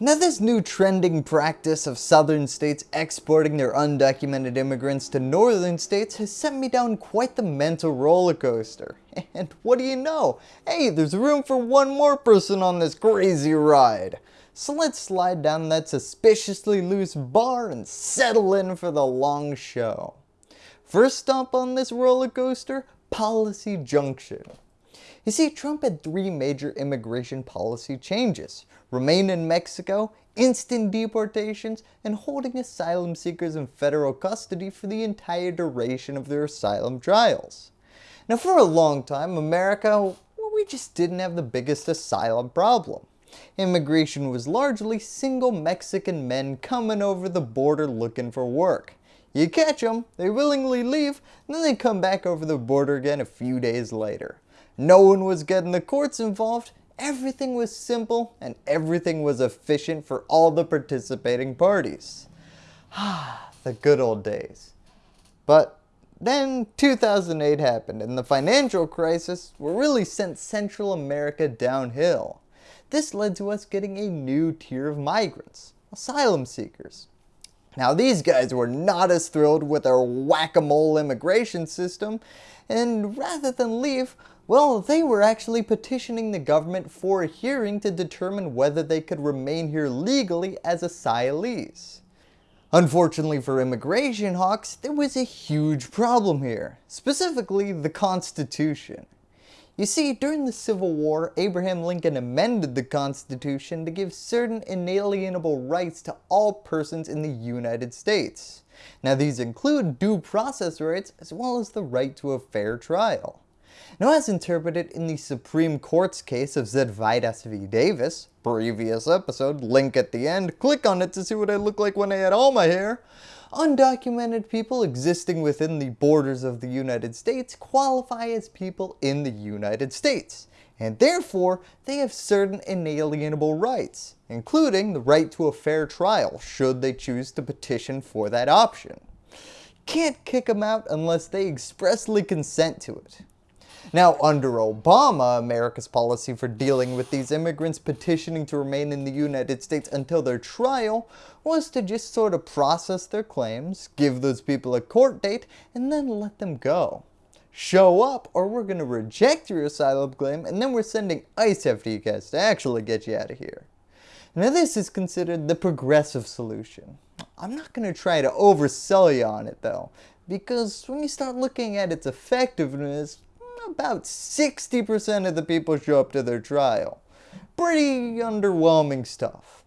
Now this new trending practice of southern states exporting their undocumented immigrants to northern states has sent me down quite the mental roller coaster. And what do you know? Hey, there's room for one more person on this crazy ride. So let's slide down that suspiciously loose bar and settle in for the long show. First stop on this roller coaster, Policy Junction. You see, Trump had three major immigration policy changes. Remain in Mexico, instant deportations, and holding asylum seekers in federal custody for the entire duration of their asylum trials. Now for a long time, America, we just didn't have the biggest asylum problem. Immigration was largely single Mexican men coming over the border looking for work. You catch them, they willingly leave, and then they come back over the border again a few days later. No one was getting the courts involved, everything was simple, and everything was efficient for all the participating parties. Ah, the good old days. But then 2008 happened and the financial crisis really sent Central America downhill. This led to us getting a new tier of migrants, asylum seekers. Now these guys were not as thrilled with our whack-a-mole immigration system and rather than leave, well, they were actually petitioning the government for a hearing to determine whether they could remain here legally as asylees. Unfortunately for immigration hawks, there was a huge problem here, specifically the Constitution. You see, during the Civil War, Abraham Lincoln amended the Constitution to give certain inalienable rights to all persons in the United States. Now these include due process rights as well as the right to a fair trial. Now as interpreted in the Supreme Court's case of Zadvydas v. Davis, previous episode, link at the end, click on it to see what I look like when I had all my hair, undocumented people existing within the borders of the United States qualify as people in the United States, and therefore they have certain inalienable rights, including the right to a fair trial should they choose to petition for that option. Can't kick them out unless they expressly consent to it. Now under Obama, America's policy for dealing with these immigrants petitioning to remain in the United States until their trial was to just sort of process their claims, give those people a court date, and then let them go. Show up or we're going to reject your asylum claim and then we're sending ICE after you guys to actually get you out of here. Now this is considered the progressive solution. I'm not going to try to oversell you on it though, because when you start looking at its effectiveness, about 60% of the people show up to their trial. Pretty underwhelming stuff.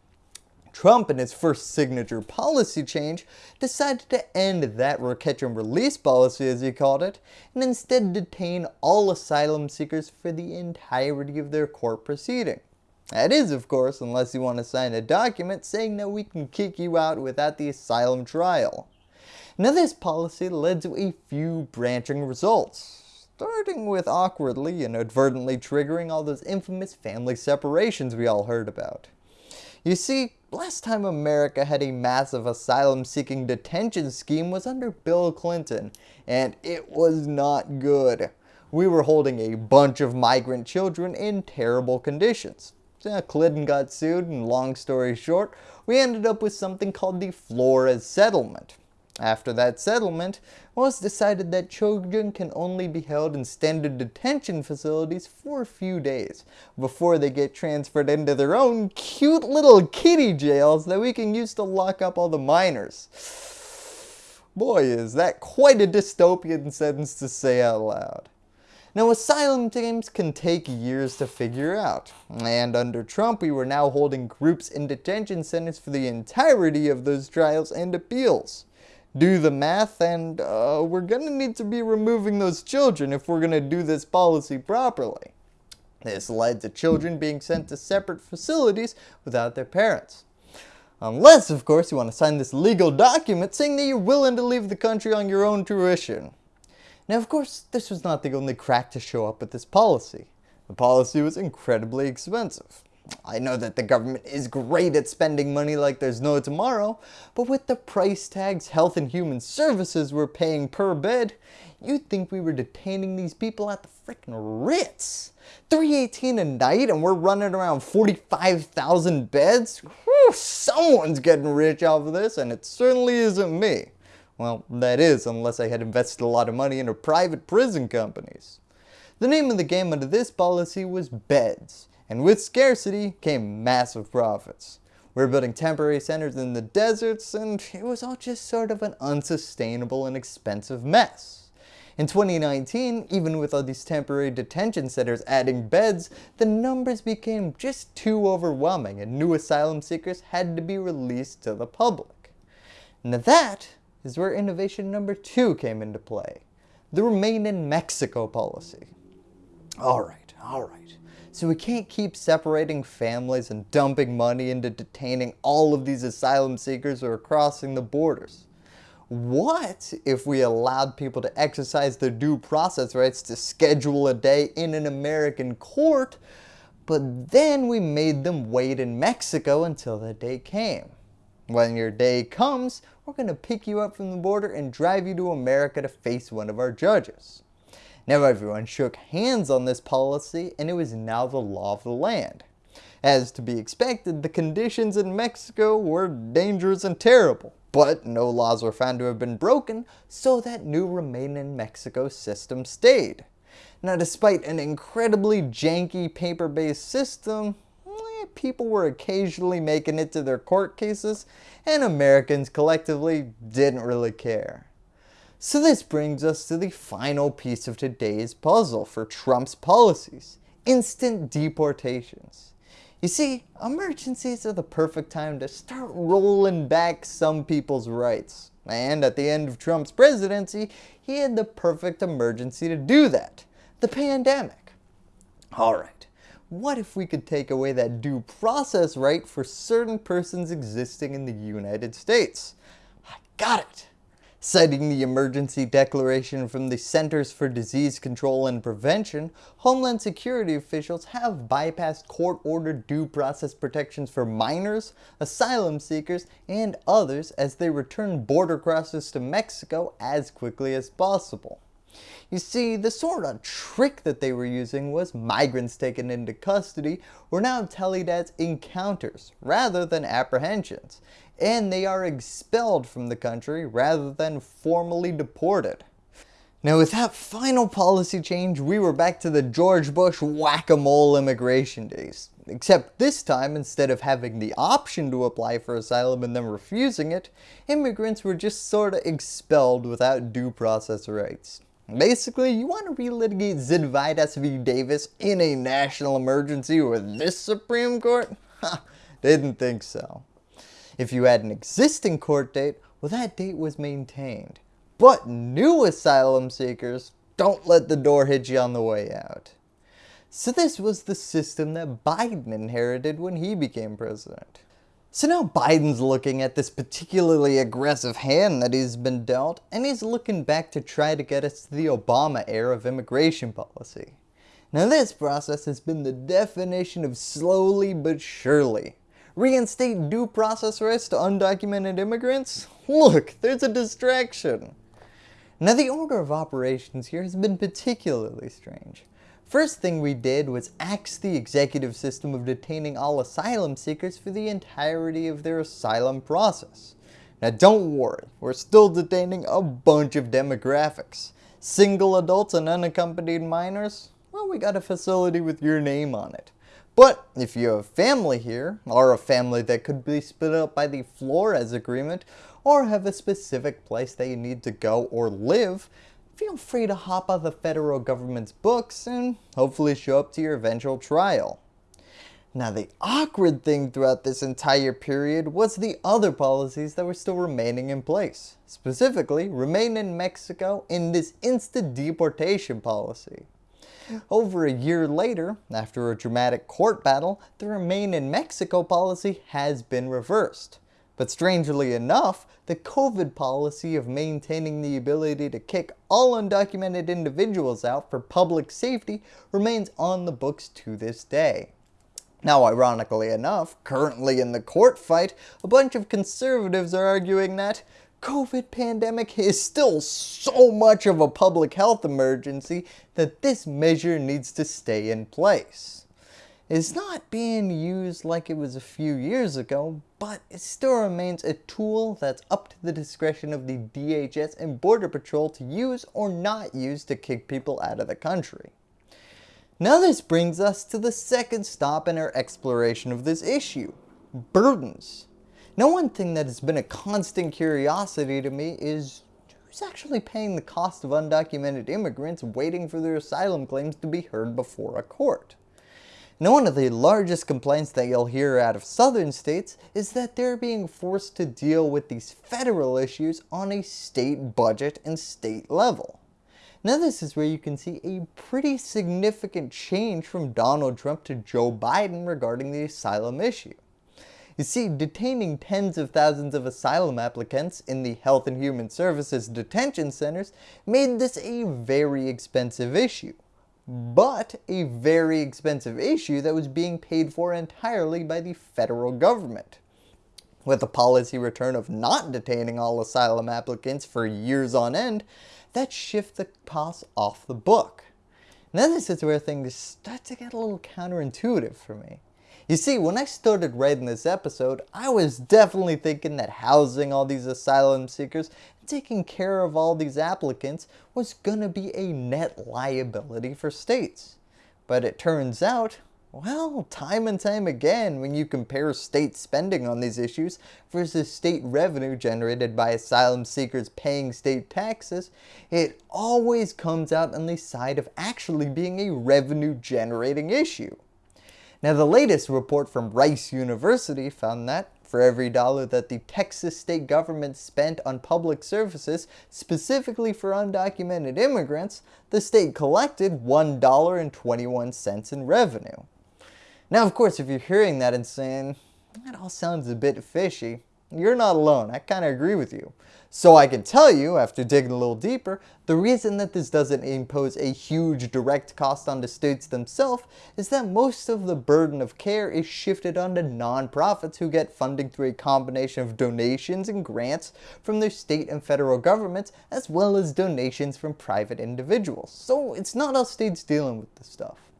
Trump in his first signature policy change decided to end that catch and release policy as he called it and instead detain all asylum seekers for the entirety of their court proceeding. That is of course unless you want to sign a document saying that we can kick you out without the asylum trial. Now this policy led to a few branching results starting with awkwardly and inadvertently triggering all those infamous family separations we all heard about. You see, last time America had a massive asylum seeking detention scheme was under Bill Clinton, and it was not good. We were holding a bunch of migrant children in terrible conditions. Clinton got sued and long story short, we ended up with something called the Flores Settlement. After that settlement, it was decided that children can only be held in standard detention facilities for a few days before they get transferred into their own cute little kitty jails that we can use to lock up all the minors. Boy is that quite a dystopian sentence to say out loud. Now asylum teams can take years to figure out, and under Trump we were now holding groups in detention centers for the entirety of those trials and appeals do the math and uh, we're going to need to be removing those children if we're going to do this policy properly. This led to children being sent to separate facilities without their parents. Unless, of course, you want to sign this legal document saying that you're willing to leave the country on your own tuition. Now, of course, this was not the only crack to show up with this policy. The policy was incredibly expensive. I know that the government is great at spending money like there's no tomorrow, but with the price tags Health and Human Services were paying per bed, you'd think we were detaining these people at the freaking Ritz. 318 a night and we're running around 45,000 beds? Whew, someone's getting rich off of this and it certainly isn't me. Well, that is unless I had invested a lot of money into private prison companies. The name of the game under this policy was beds, and with scarcity came massive profits. We were building temporary centers in the deserts and it was all just sort of an unsustainable and expensive mess. In 2019, even with all these temporary detention centers adding beds, the numbers became just too overwhelming and new asylum seekers had to be released to the public. Now that is where innovation number two came into play, the Remain in Mexico policy. Alright, alright, so we can't keep separating families and dumping money into detaining all of these asylum seekers who are crossing the borders. What if we allowed people to exercise their due process rights to schedule a day in an American court, but then we made them wait in Mexico until the day came? When your day comes, we're going to pick you up from the border and drive you to America to face one of our judges. Now everyone shook hands on this policy and it was now the law of the land. As to be expected, the conditions in Mexico were dangerous and terrible but no laws were found to have been broken, so that new Remain in Mexico system stayed. Now despite an incredibly janky paper-based system, eh, people were occasionally making it to their court cases, and Americans collectively didn't really care. So this brings us to the final piece of today's puzzle for Trump's policies, instant deportations. You see, emergencies are the perfect time to start rolling back some people's rights. And at the end of Trump's presidency, he had the perfect emergency to do that. The pandemic. Alright, what if we could take away that due process right for certain persons existing in the United States? I got it! Citing the emergency declaration from the Centers for Disease Control and Prevention, Homeland Security officials have bypassed court-ordered due process protections for minors, asylum seekers, and others as they return border crossers to Mexico as quickly as possible. You see, the sort of trick that they were using was migrants taken into custody were now tallied as encounters rather than apprehensions, and they are expelled from the country rather than formally deported. Now with that final policy change, we were back to the George Bush whack-a-mole immigration days. Except this time, instead of having the option to apply for asylum and then refusing it, immigrants were just sorta expelled without due process rights. Basically, you want to relitigate Zadvydas v. Davis in a national emergency with this Supreme Court? Ha, didn't think so. If you had an existing court date, well that date was maintained. But new asylum seekers, don't let the door hit you on the way out. So this was the system that Biden inherited when he became president. So now Biden's looking at this particularly aggressive hand that he's been dealt, and he's looking back to try to get us to the Obama era of immigration policy. Now this process has been the definition of slowly but surely reinstate due process rights to undocumented immigrants? Look, there's a distraction. Now the order of operations here has been particularly strange. First thing we did was axe the executive system of detaining all asylum seekers for the entirety of their asylum process. Now don't worry, we're still detaining a bunch of demographics. Single adults and unaccompanied minors? Well, we got a facility with your name on it. But if you have family here, or a family that could be split up by the Flores agreement, or have a specific place that you need to go or live, feel free to hop on the federal government's books and hopefully show up to your eventual trial. Now the awkward thing throughout this entire period was the other policies that were still remaining in place. Specifically, remain in Mexico in this instant deportation policy. Over a year later, after a dramatic court battle, the Remain in Mexico policy has been reversed. But strangely enough, the COVID policy of maintaining the ability to kick all undocumented individuals out for public safety remains on the books to this day. Now ironically enough, currently in the court fight, a bunch of conservatives are arguing that COVID pandemic is still so much of a public health emergency that this measure needs to stay in place. It's not being used like it was a few years ago, but it still remains a tool that's up to the discretion of the DHS and Border Patrol to use or not use to kick people out of the country. Now this brings us to the second stop in our exploration of this issue, burdens. Now one thing that has been a constant curiosity to me is who's actually paying the cost of undocumented immigrants waiting for their asylum claims to be heard before a court. Now one of the largest complaints that you'll hear out of southern states is that they're being forced to deal with these federal issues on a state budget and state level. Now this is where you can see a pretty significant change from Donald Trump to Joe Biden regarding the asylum issue. You see, detaining tens of thousands of asylum applicants in the Health and Human Services detention centers made this a very expensive issue but a very expensive issue that was being paid for entirely by the federal government. With a policy return of not detaining all asylum applicants for years on end, that shifts the costs off the book. Now this is where things start to get a little counterintuitive for me. You see, when I started writing this episode, I was definitely thinking that housing all these asylum seekers and taking care of all these applicants was gonna be a net liability for states. But it turns out, well, time and time again, when you compare state spending on these issues versus state revenue generated by asylum seekers paying state taxes, it always comes out on the side of actually being a revenue generating issue. Now the latest report from Rice University found that for every dollar that the Texas state government spent on public services specifically for undocumented immigrants, the state collected $1.21 in revenue. Now of course if you're hearing that and saying, that all sounds a bit fishy, you're not alone, I kind of agree with you. So I can tell you, after digging a little deeper, the reason that this doesn't impose a huge direct cost on the states themselves is that most of the burden of care is shifted onto nonprofits who get funding through a combination of donations and grants from their state and federal governments as well as donations from private individuals. So it's not us states dealing with this stuff.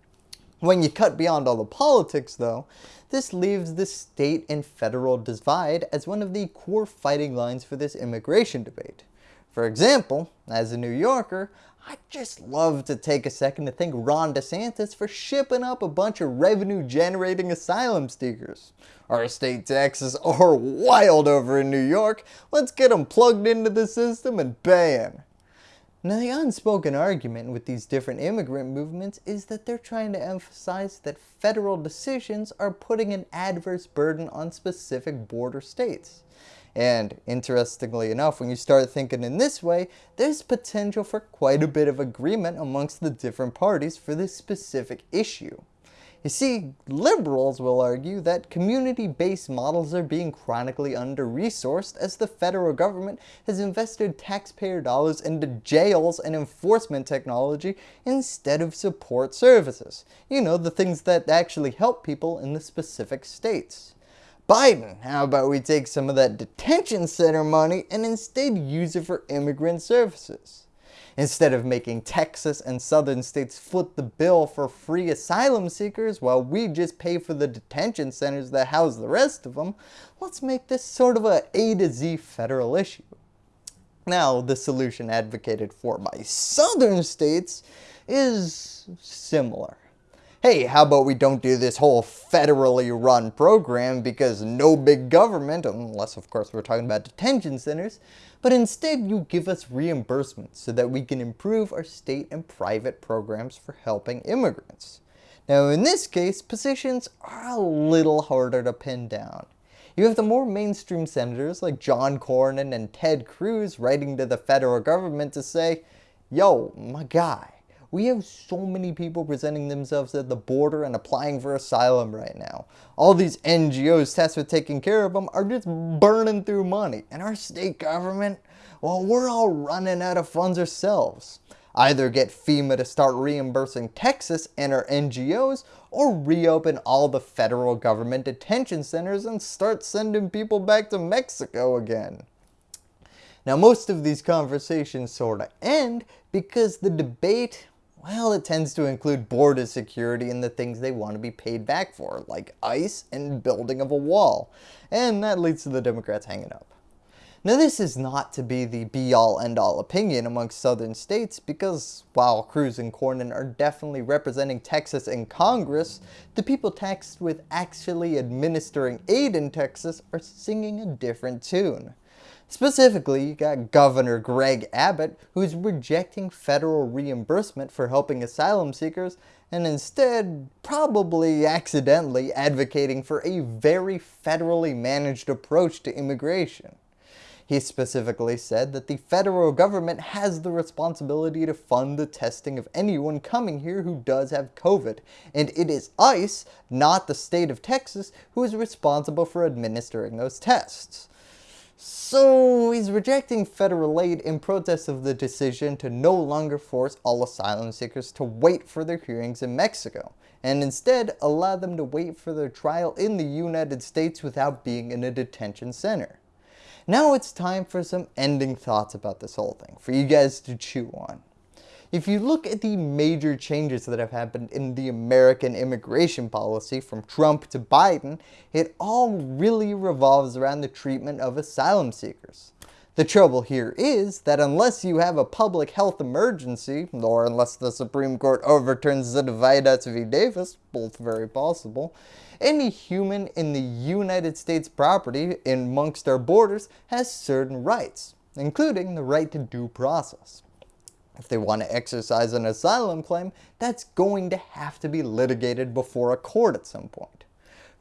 When you cut beyond all the politics though, this leaves the state and federal divide as one of the core fighting lines for this immigration debate. For example, as a New Yorker, I'd just love to take a second to thank Ron DeSantis for shipping up a bunch of revenue generating asylum seekers. Our state taxes are wild over in New York, let's get them plugged into the system and bam! Now the unspoken argument with these different immigrant movements is that they're trying to emphasize that federal decisions are putting an adverse burden on specific border states. And interestingly enough, when you start thinking in this way, there's potential for quite a bit of agreement amongst the different parties for this specific issue. You see, liberals will argue that community-based models are being chronically under-resourced as the federal government has invested taxpayer dollars into jails and enforcement technology instead of support services. You know, the things that actually help people in the specific states. Biden, how about we take some of that detention center money and instead use it for immigrant services? Instead of making Texas and southern states foot the bill for free asylum seekers while we just pay for the detention centers that house the rest of them, let's make this sort of a A to Z federal issue. Now, the solution advocated for by southern states is similar hey, how about we don't do this whole federally run program because no big government, unless of course we're talking about detention centers, but instead you give us reimbursements so that we can improve our state and private programs for helping immigrants. Now in this case, positions are a little harder to pin down. You have the more mainstream senators like John Cornyn and Ted Cruz writing to the federal government to say, yo, my guy, we have so many people presenting themselves at the border and applying for asylum right now. All these NGOs tasked with taking care of them are just burning through money. And our state government, well, we're all running out of funds ourselves. Either get FEMA to start reimbursing Texas and our NGOs, or reopen all the federal government detention centers and start sending people back to Mexico again. Now most of these conversations sort of end because the debate Well, it tends to include border security and the things they want to be paid back for, like ICE and building of a wall. And that leads to the Democrats hanging up. Now this is not to be the be-all end-all opinion amongst southern states because while Cruz and Cornyn are definitely representing Texas in Congress, the people taxed with actually administering aid in Texas are singing a different tune. Specifically, you got Governor Greg Abbott who's rejecting federal reimbursement for helping asylum seekers and instead probably accidentally advocating for a very federally managed approach to immigration. He specifically said that the federal government has the responsibility to fund the testing of anyone coming here who does have COVID, and it is ICE, not the state of Texas, who is responsible for administering those tests. So he's rejecting federal aid in protest of the decision to no longer force all asylum seekers to wait for their hearings in Mexico, and instead allow them to wait for their trial in the United States without being in a detention center. Now it's time for some ending thoughts about this whole thing, for you guys to chew on. If you look at the major changes that have happened in the American immigration policy from Trump to Biden, it all really revolves around the treatment of asylum seekers. The trouble here is that unless you have a public health emergency, or unless the Supreme Court overturns the Zadvydas v. Davis, both very possible, any human in the United States property amongst our borders has certain rights, including the right to due process. If they want to exercise an asylum claim, that's going to have to be litigated before a court at some point.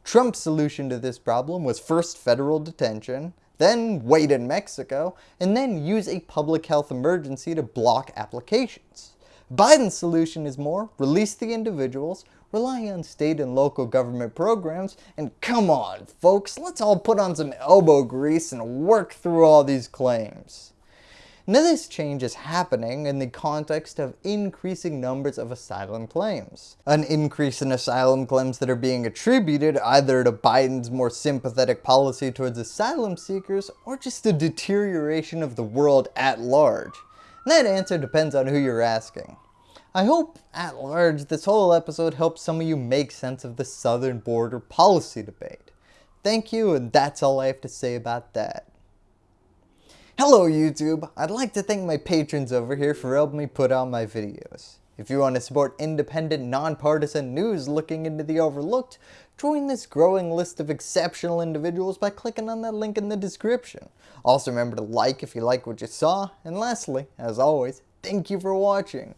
Trump's solution to this problem was first federal detention, then wait in Mexico, and then use a public health emergency to block applications. Biden's solution is more, release the individuals, rely on state and local government programs, and come on folks, let's all put on some elbow grease and work through all these claims. Now this change is happening in the context of increasing numbers of asylum claims. An increase in asylum claims that are being attributed either to Biden's more sympathetic policy towards asylum seekers or just a deterioration of the world at large. And that answer depends on who you're asking. I hope, at large, this whole episode helps some of you make sense of the southern border policy debate. Thank you, and that's all I have to say about that. Hello YouTube! I'd like to thank my patrons over here for helping me put out my videos. If you want to support independent, nonpartisan news looking into the overlooked, join this growing list of exceptional individuals by clicking on that link in the description. Also remember to like if you like what you saw, and lastly, as always, thank you for watching.